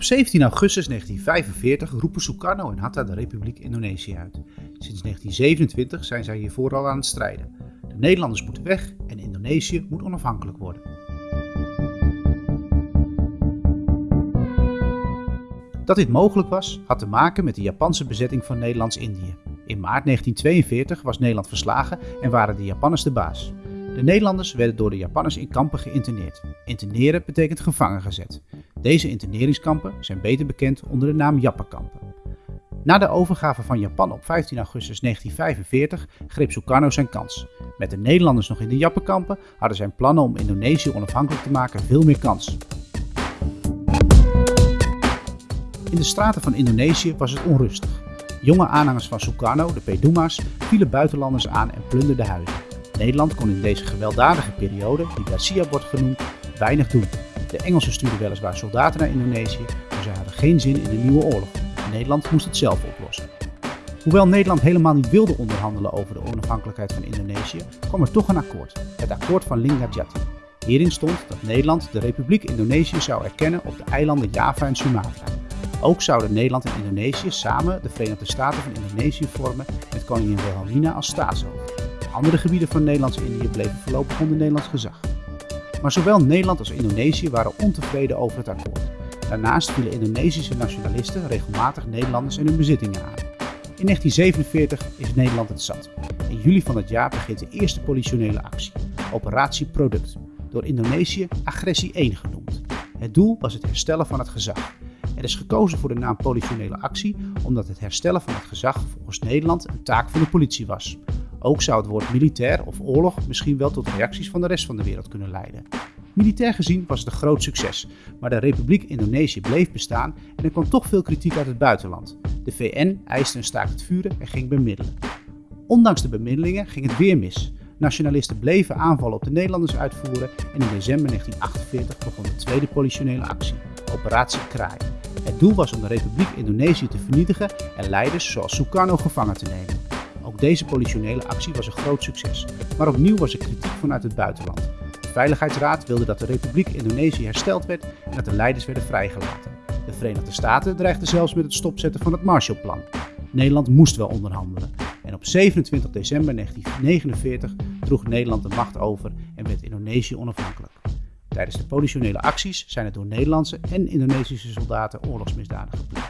Op 17 augustus 1945 roepen Sukarno en Hatta de Republiek Indonesië uit. Sinds 1927 zijn zij hiervoor al aan het strijden. De Nederlanders moeten weg en Indonesië moet onafhankelijk worden. Dat dit mogelijk was, had te maken met de Japanse bezetting van Nederlands-Indië. In maart 1942 was Nederland verslagen en waren de Japanners de baas. De Nederlanders werden door de Japanners in kampen geïnterneerd. Interneren betekent gevangen gezet. Deze interneringskampen zijn beter bekend onder de naam Jappenkampen. Na de overgave van Japan op 15 augustus 1945 greep Sukarno zijn kans. Met de Nederlanders nog in de Jappenkampen hadden zijn plannen om Indonesië onafhankelijk te maken veel meer kans. In de straten van Indonesië was het onrustig. Jonge aanhangers van Sukarno, de Peduma's, vielen buitenlanders aan en plunderden huizen. Nederland kon in deze gewelddadige periode, die Garcia wordt genoemd, weinig doen. De Engelsen stuurden weliswaar soldaten naar Indonesië, maar ze hadden geen zin in een nieuwe oorlog. Nederland moest het zelf oplossen. Hoewel Nederland helemaal niet wilde onderhandelen over de onafhankelijkheid van Indonesië, kwam er toch een akkoord, het akkoord van Linggadjati. Hierin stond dat Nederland de Republiek Indonesië zou erkennen op de eilanden Java en Sumatra. Ook zouden Nederland en Indonesië samen de Verenigde Staten van Indonesië vormen met koningin Wilhelmina als staatshoofd. Andere gebieden van Nederlands-Indië bleven voorlopig onder Nederlands gezag. Maar zowel Nederland als Indonesië waren ontevreden over het akkoord. Daarnaast vielen Indonesische nationalisten regelmatig Nederlanders en hun bezittingen aan. In 1947 is Nederland het zat. In juli van het jaar begint de eerste politionele actie, Operatie Product, door Indonesië Agressie 1 genoemd. Het doel was het herstellen van het gezag. Er is gekozen voor de naam politionele actie omdat het herstellen van het gezag volgens Nederland een taak van de politie was. Ook zou het woord militair of oorlog misschien wel tot reacties van de rest van de wereld kunnen leiden. Militair gezien was het een groot succes, maar de Republiek Indonesië bleef bestaan en er kwam toch veel kritiek uit het buitenland. De VN eiste een staakt het vuren en ging bemiddelen. Ondanks de bemiddelingen ging het weer mis. Nationalisten bleven aanvallen op de Nederlanders uitvoeren en in december 1948 begon de tweede politionele actie, Operatie Kraai. Het doel was om de Republiek Indonesië te vernietigen en leiders zoals Sukarno gevangen te nemen. Ook deze politionele actie was een groot succes, maar opnieuw was er kritiek vanuit het buitenland. Veiligheidsraad wilde dat de Republiek Indonesië hersteld werd en dat de leiders werden vrijgelaten. De Verenigde Staten dreigden zelfs met het stopzetten van het Marshallplan. Nederland moest wel onderhandelen. En op 27 december 1949 droeg Nederland de macht over en werd Indonesië onafhankelijk. Tijdens de politionele acties zijn er door Nederlandse en Indonesische soldaten oorlogsmisdaden gepleegd.